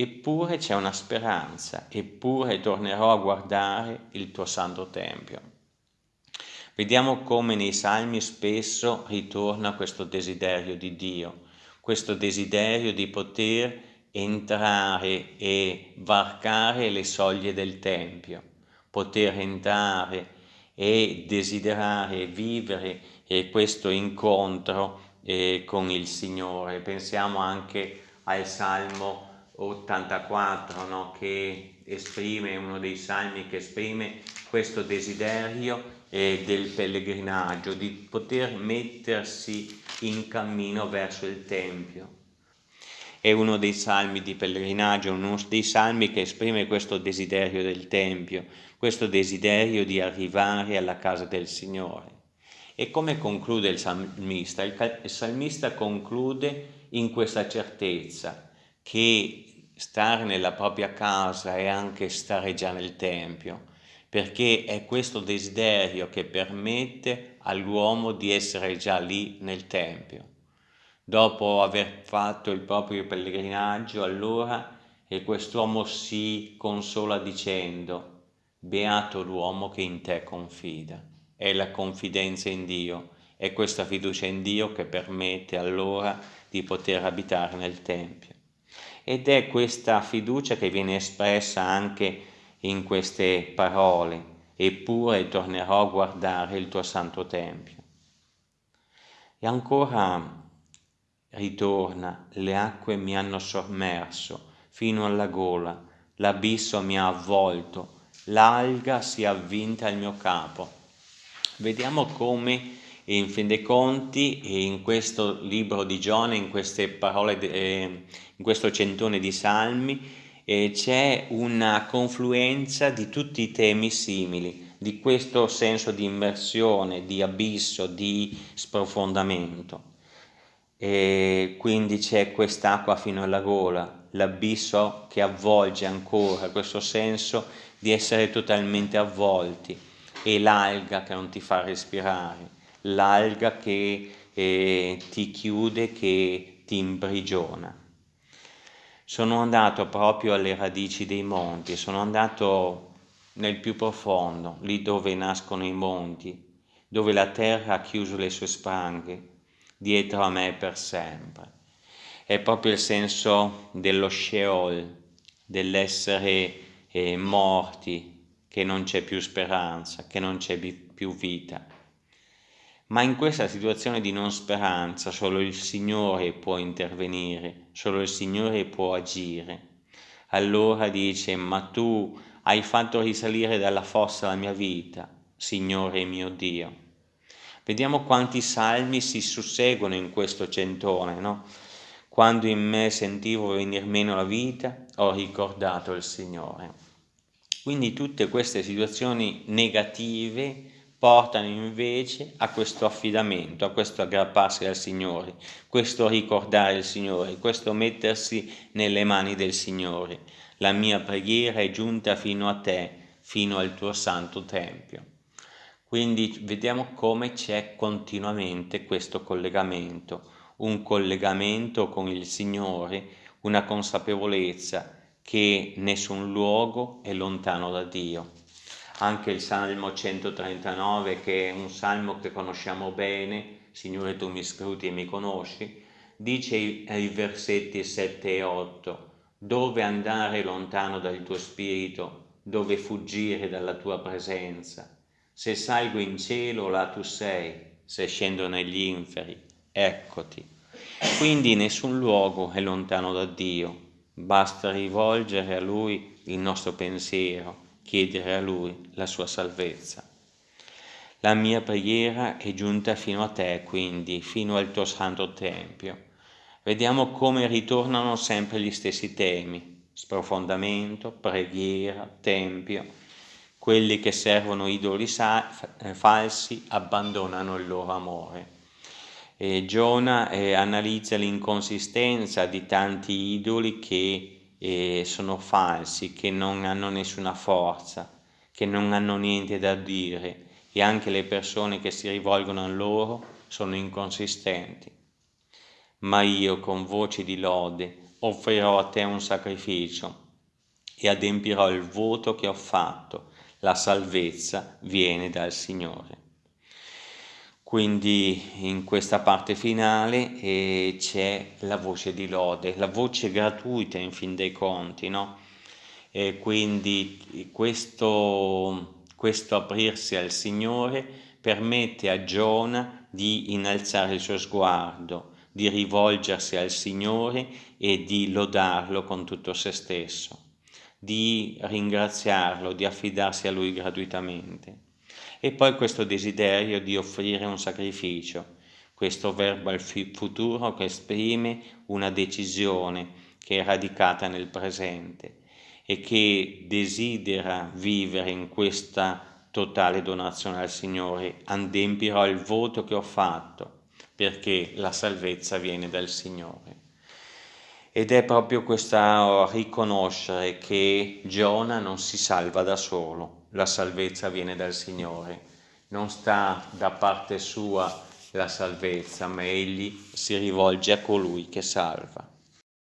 eppure c'è una speranza, eppure tornerò a guardare il tuo santo tempio. Vediamo come nei salmi spesso ritorna questo desiderio di Dio, questo desiderio di poter entrare e varcare le soglie del Tempio, poter entrare e desiderare vivere questo incontro eh, con il Signore. Pensiamo anche al Salmo 84 no? che esprime, uno dei salmi che esprime questo desiderio eh, del pellegrinaggio, di poter mettersi in cammino verso il Tempio. È uno dei salmi di pellegrinaggio, uno dei salmi che esprime questo desiderio del Tempio, questo desiderio di arrivare alla casa del Signore. E come conclude il salmista? Il salmista conclude in questa certezza che stare nella propria casa è anche stare già nel Tempio, perché è questo desiderio che permette all'uomo di essere già lì nel Tempio. Dopo aver fatto il proprio pellegrinaggio, allora e quest'uomo si consola dicendo, beato l'uomo che in te confida. È la confidenza in Dio, è questa fiducia in Dio che permette allora di poter abitare nel Tempio. Ed è questa fiducia che viene espressa anche in queste parole, eppure tornerò a guardare il tuo santo Tempio. E ancora ritorna, le acque mi hanno sommerso fino alla gola, l'abisso mi ha avvolto, l'alga si è avvinta al mio capo. Vediamo come in fin dei conti in questo libro di Giona, in queste parole, eh, in questo centone di salmi, eh, c'è una confluenza di tutti i temi simili, di questo senso di immersione, di abisso, di sprofondamento. E quindi c'è quest'acqua fino alla gola, l'abisso che avvolge ancora, questo senso di essere totalmente avvolti e l'alga che non ti fa respirare, l'alga che eh, ti chiude, che ti imprigiona sono andato proprio alle radici dei monti, sono andato nel più profondo, lì dove nascono i monti, dove la terra ha chiuso le sue spranghe, dietro a me per sempre. È proprio il senso dello Sheol, dell'essere eh, morti, che non c'è più speranza, che non c'è più vita. Ma in questa situazione di non speranza solo il Signore può intervenire, solo il Signore può agire. Allora dice, ma tu hai fatto risalire dalla fossa la mia vita, Signore mio Dio. Vediamo quanti salmi si susseguono in questo centone, no? Quando in me sentivo venir meno la vita, ho ricordato il Signore. Quindi tutte queste situazioni negative portano invece a questo affidamento, a questo aggrapparsi al Signore, questo ricordare il Signore, questo mettersi nelle mani del Signore. La mia preghiera è giunta fino a te, fino al tuo santo Tempio. Quindi vediamo come c'è continuamente questo collegamento, un collegamento con il Signore, una consapevolezza che nessun luogo è lontano da Dio anche il Salmo 139 che è un salmo che conosciamo bene, Signore tu mi scruti e mi conosci, dice ai versetti 7 e 8, dove andare lontano dal tuo spirito, dove fuggire dalla tua presenza. Se salgo in cielo, là tu sei, se scendo negli inferi, eccoti. Quindi nessun luogo è lontano da Dio, basta rivolgere a Lui il nostro pensiero chiedere a Lui la sua salvezza. La mia preghiera è giunta fino a te, quindi, fino al tuo santo Tempio. Vediamo come ritornano sempre gli stessi temi, sprofondamento, preghiera, Tempio. Quelli che servono idoli eh, falsi abbandonano il loro amore. E Giona eh, analizza l'inconsistenza di tanti idoli che e sono falsi, che non hanno nessuna forza, che non hanno niente da dire e anche le persone che si rivolgono a loro sono inconsistenti. Ma io con voce di lode offrirò a te un sacrificio e adempirò il voto che ho fatto, la salvezza viene dal Signore. Quindi in questa parte finale eh, c'è la voce di lode, la voce gratuita in fin dei conti, no? E quindi questo, questo aprirsi al Signore permette a Giona di innalzare il suo sguardo, di rivolgersi al Signore e di lodarlo con tutto se stesso di ringraziarlo, di affidarsi a lui gratuitamente. E poi questo desiderio di offrire un sacrificio, questo verbo al futuro che esprime una decisione che è radicata nel presente e che desidera vivere in questa totale donazione al Signore, adempirò il voto che ho fatto, perché la salvezza viene dal Signore. Ed è proprio questo riconoscere che Giona non si salva da solo, la salvezza viene dal Signore, non sta da parte sua la salvezza, ma egli si rivolge a colui che salva.